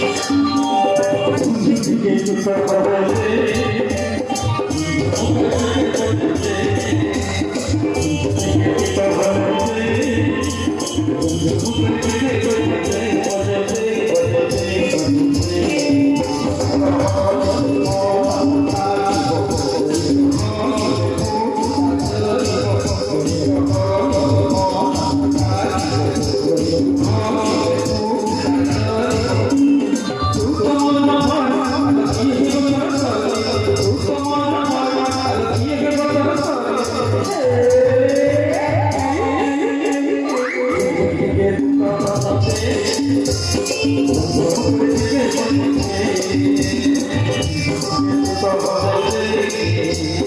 Thank you. i'm going of holidays